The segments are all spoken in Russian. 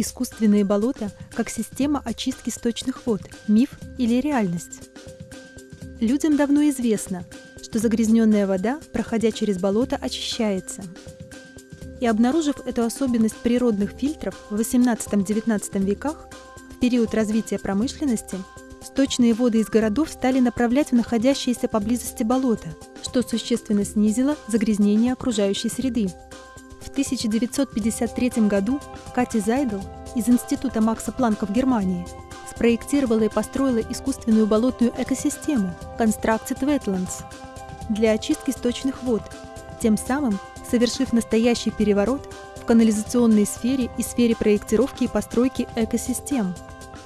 Искусственные болота как система очистки сточных вод – миф или реальность? Людям давно известно, что загрязненная вода, проходя через болото, очищается. И обнаружив эту особенность природных фильтров в XVIII-XIX веках, в период развития промышленности, сточные воды из городов стали направлять в находящиеся поблизости болота, что существенно снизило загрязнение окружающей среды. В 1953 году Кати Зайдл из Института Макса Планка в Германии спроектировала и построила искусственную болотную экосистему Constructed Wetlands для очистки сточных вод, тем самым совершив настоящий переворот в канализационной сфере и сфере проектировки и постройки экосистем.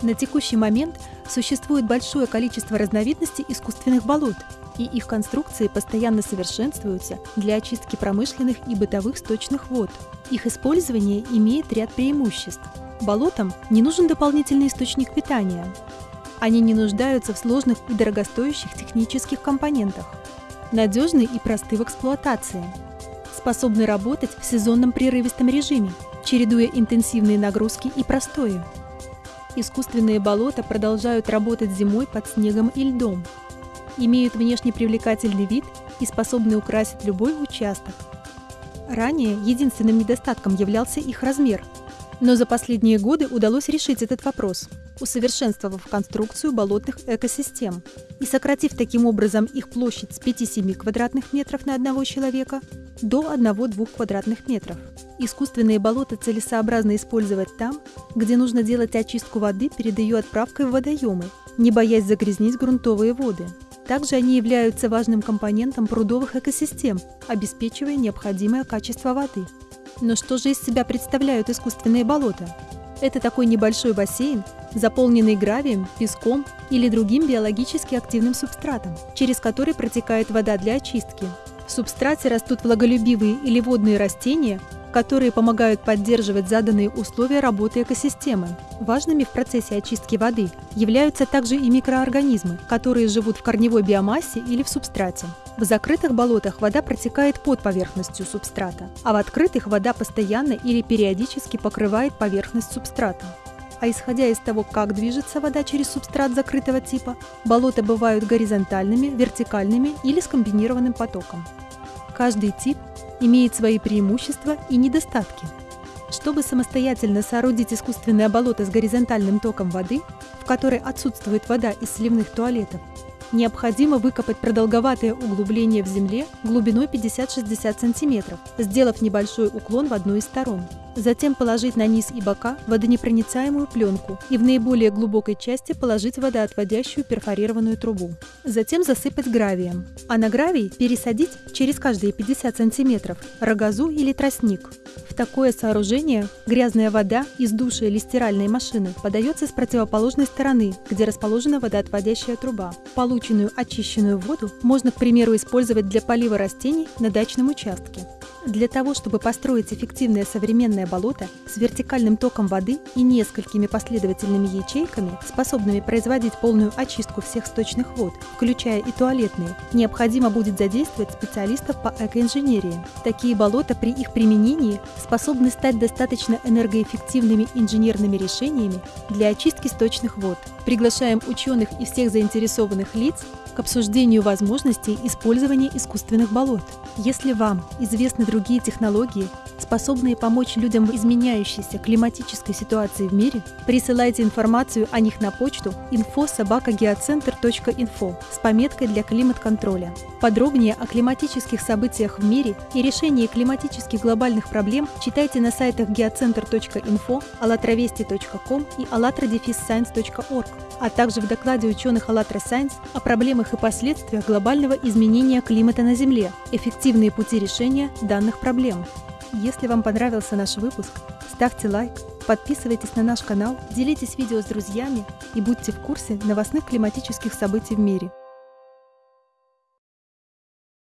На текущий момент существует большое количество разновидностей искусственных болот – и их конструкции постоянно совершенствуются для очистки промышленных и бытовых сточных вод. Их использование имеет ряд преимуществ. Болотам не нужен дополнительный источник питания. Они не нуждаются в сложных и дорогостоящих технических компонентах. Надежны и просты в эксплуатации. Способны работать в сезонном прерывистом режиме, чередуя интенсивные нагрузки и простои. Искусственные болота продолжают работать зимой под снегом и льдом, имеют внешне привлекательный вид и способны украсить любой участок. Ранее единственным недостатком являлся их размер, но за последние годы удалось решить этот вопрос, усовершенствовав конструкцию болотных экосистем и сократив таким образом их площадь с 5-7 квадратных метров на одного человека до 1-2 квадратных метров. Искусственные болота целесообразно использовать там, где нужно делать очистку воды перед ее отправкой в водоемы, не боясь загрязнить грунтовые воды. Также они являются важным компонентом прудовых экосистем, обеспечивая необходимое качество воды. Но что же из себя представляют искусственные болота? Это такой небольшой бассейн, заполненный гравием, песком или другим биологически активным субстратом, через который протекает вода для очистки. В субстрате растут влаголюбивые или водные растения, которые помогают поддерживать заданные условия работы экосистемы. Важными в процессе очистки воды являются также и микроорганизмы, которые живут в корневой биомассе или в субстрате. В закрытых болотах вода протекает под поверхностью субстрата, а в открытых вода постоянно или периодически покрывает поверхность субстрата. А исходя из того, как движется вода через субстрат закрытого типа, болота бывают горизонтальными, вертикальными или с комбинированным потоком. Каждый тип имеет свои преимущества и недостатки. Чтобы самостоятельно соорудить искусственное болото с горизонтальным током воды, в которой отсутствует вода из сливных туалетов, необходимо выкопать продолговатое углубление в земле глубиной 50-60 см, сделав небольшой уклон в одну из сторон. Затем положить на низ и бока водонепроницаемую пленку и в наиболее глубокой части положить водоотводящую перфорированную трубу. Затем засыпать гравием, а на гравий пересадить через каждые 50 см рогозу или тростник. В такое сооружение грязная вода из души или стиральной машины подается с противоположной стороны, где расположена водоотводящая труба. Полученную очищенную воду можно, к примеру, использовать для полива растений на дачном участке. Для того, чтобы построить эффективное современное болото с вертикальным током воды и несколькими последовательными ячейками, способными производить полную очистку всех сточных вод, включая и туалетные, необходимо будет задействовать специалистов по экоинженерии. Такие болота при их применении способны стать достаточно энергоэффективными инженерными решениями для очистки сточных вод. Приглашаем ученых и всех заинтересованных лиц к обсуждению возможностей использования искусственных болот. Если вам известны другие технологии, способные помочь людям в изменяющейся климатической ситуации в мире, присылайте информацию о них на почту info.sobakageocenter.info с пометкой для климат-контроля. Подробнее о климатических событиях в мире и решении климатических глобальных проблем читайте на сайтах geocenter.info, allatravesti.com и allatradefisscience.org, а также в докладе ученых АЛЛАТРА Science о проблемах и последствиях глобального изменения климата на Земле, эффективные пути решения данных проблем. Если вам понравился наш выпуск, ставьте лайк, подписывайтесь на наш канал, делитесь видео с друзьями и будьте в курсе новостных климатических событий в мире.